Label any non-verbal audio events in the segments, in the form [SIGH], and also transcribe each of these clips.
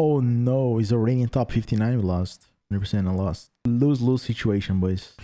Oh no, he's already in top 59. We lost. 100% I lost. Lose lose situation, boys.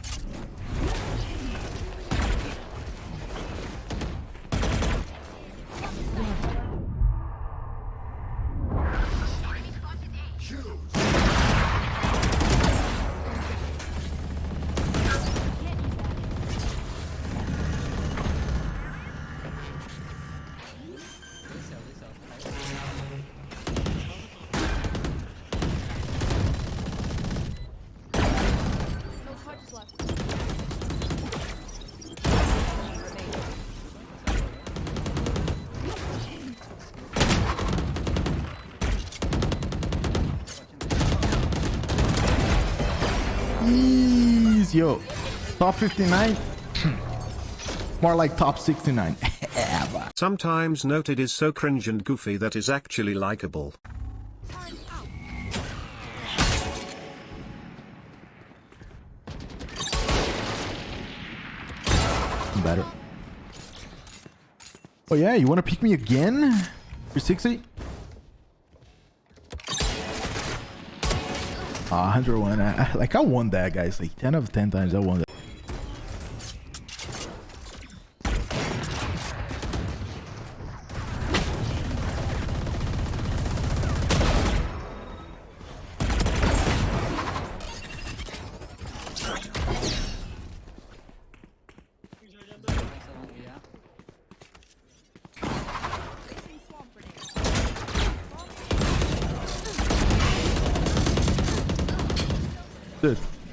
Ease, yo. Top 59? Hmm. More like top 69. [LAUGHS] Sometimes noted is so cringe and goofy that is actually likable. Better. Oh yeah, you want to pick me again? 360? 101. I, like, I won that, guys. Like, 10 of 10 times I won that.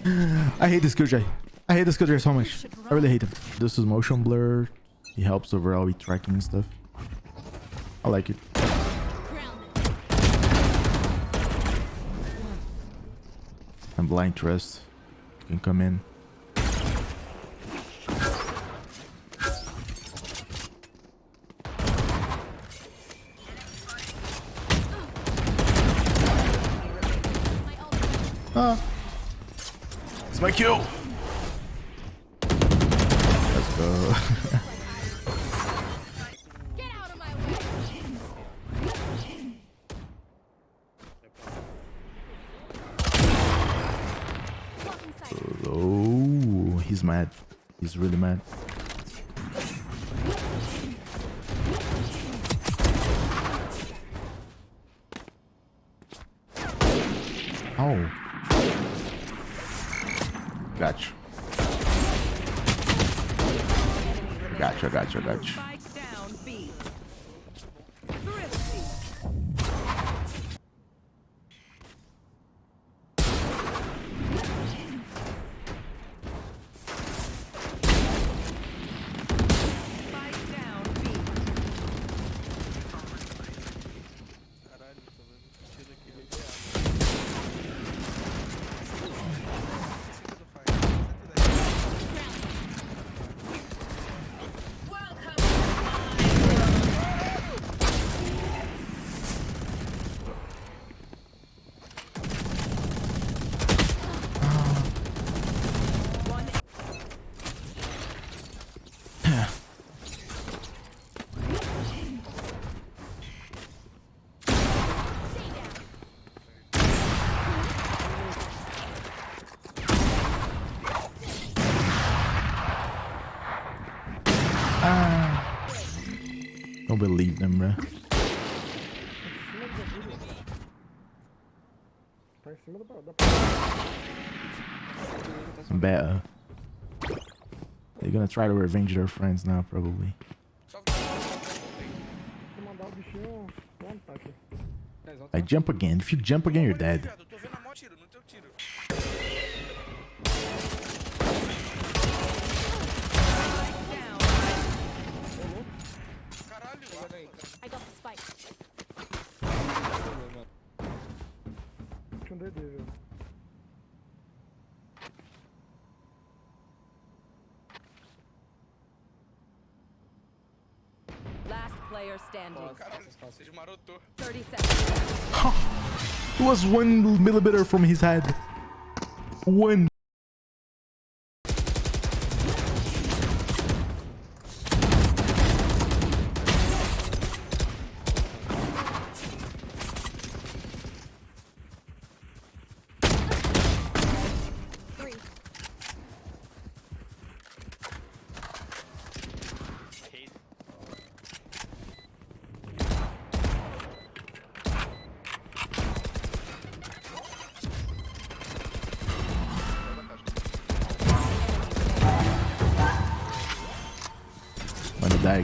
I hate this Killjoy. I hate this Killjoy so much. I really hate him. This is motion blur. He helps overall with tracking and stuff. I like it. Grounded. And blind trust You can come in. My. Ah. It's my kill. Let's go. Get out of my way. Oh, he's mad. He's really mad. verdade. Believe them, bro. Better. They're gonna try to revenge their friends now, probably. I jump again. If you jump again, you're dead. Last player standing. caralho, você desmarotou. 30 seconds. It was one millimeter from his head. One.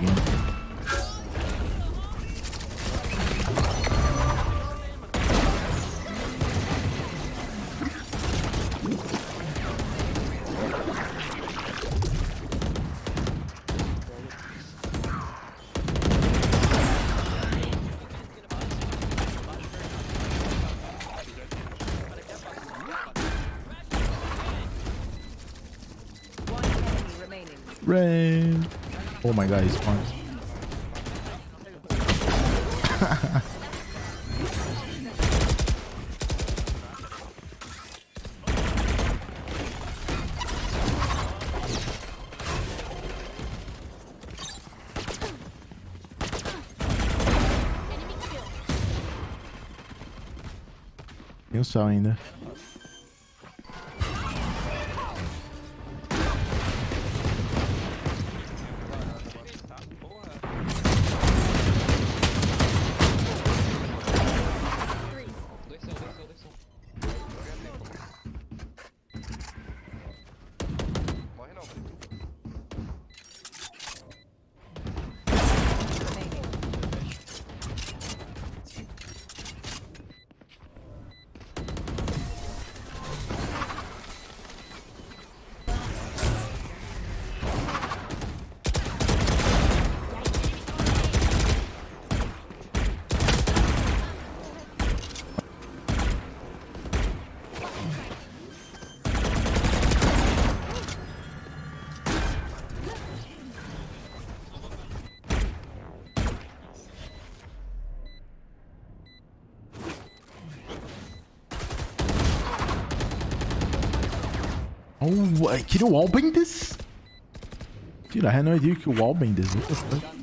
Lagging. Oh my god, he spawns. Tem o sal ainda. Oh, you wallbang this? Dude, I had no idea you could wallbang this. What the fuck?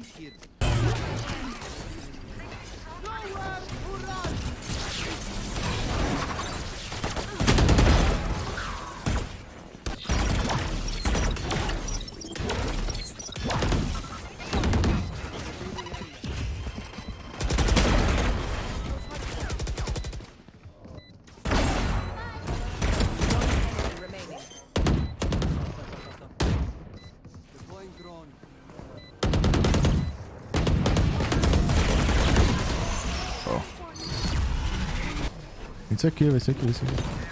Isso aqui, vai ser aqui, vai ser aqui.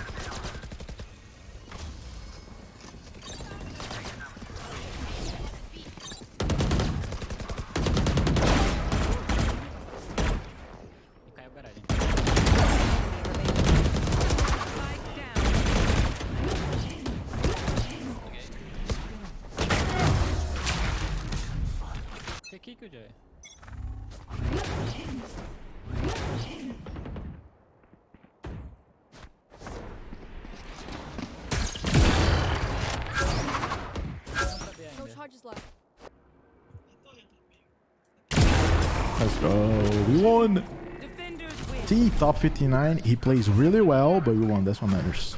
Let's go. We won. T top 59. He plays really well, but we won. That's what matters.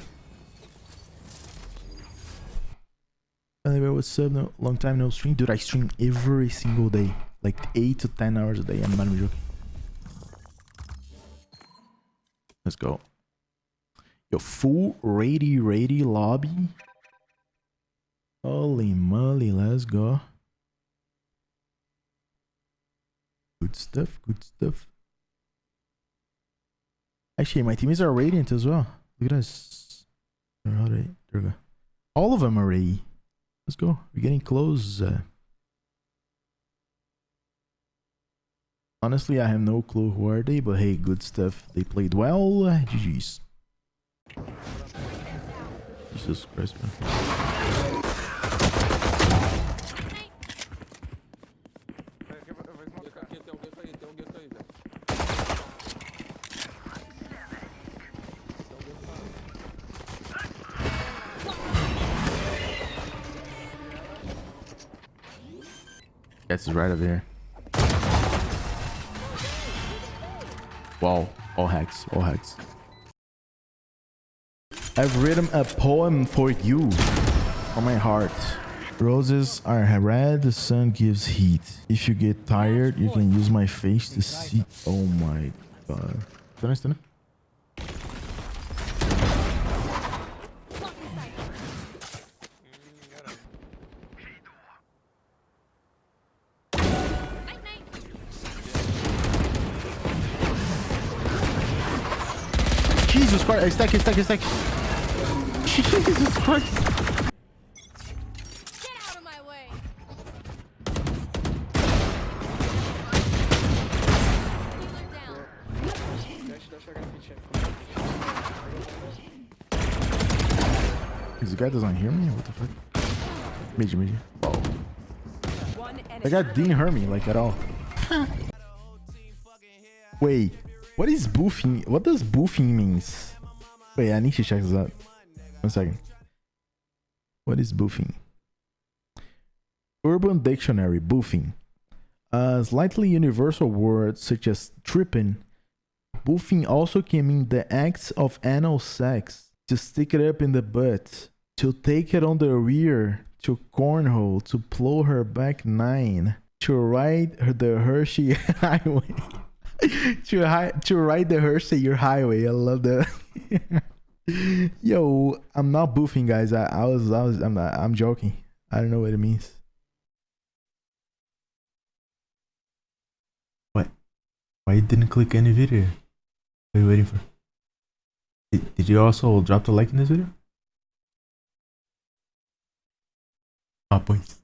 Anyway, what's up? No, long time no stream. Dude, I stream every single day. Like 8 to 10 hours a day. I'm not even joking. Let's go. Yo, full ready, ready lobby. Holy moly, let's go. Good stuff, good stuff. Actually, my teammates are radiant as well. Look at us. All right. There we go. All of them are ready. Let's go. We're getting close. Uh, honestly, I have no clue who are they, but hey, good stuff. They played well. Uh, GG's. Jesus Christ, man. That's right over here. Wow. All hacks. All hacks. I've written a poem for you from my heart. Roses are red, the sun gives heat. If you get tired, you can use my face to see. Oh my god. Tá na Jesus Christ. I stack, I stack, I stack. [LAUGHS] Jesus Christ. Get out of my way. Healer down. Dash, dash, grafite. This guy doesn't hear me? What the fuck? Mid, mid. Oh. One enemy. That guy didn't hear me, like, at all. Wait. What is boofing? What does boofing means? Wait, I need to check this out. One second. What is boofing? Urban Dictionary, boofing. A slightly universal word such as tripping. Boofing also can mean the acts of anal sex. To stick it up in the butt. To take it on the rear. To cornhole. To plow her back nine. To ride the Hershey [LAUGHS] highway. [LAUGHS] to, hi- to ride the Hershey your highway. I love that. [LAUGHS] Yo, I'm not boofing, guys. I, I was, I was, I'm, not, I'm joking. I don't know what it means. What? Why you didn't click any video? What are you waiting for? Did, did you also drop the like in this video? Ah, pois.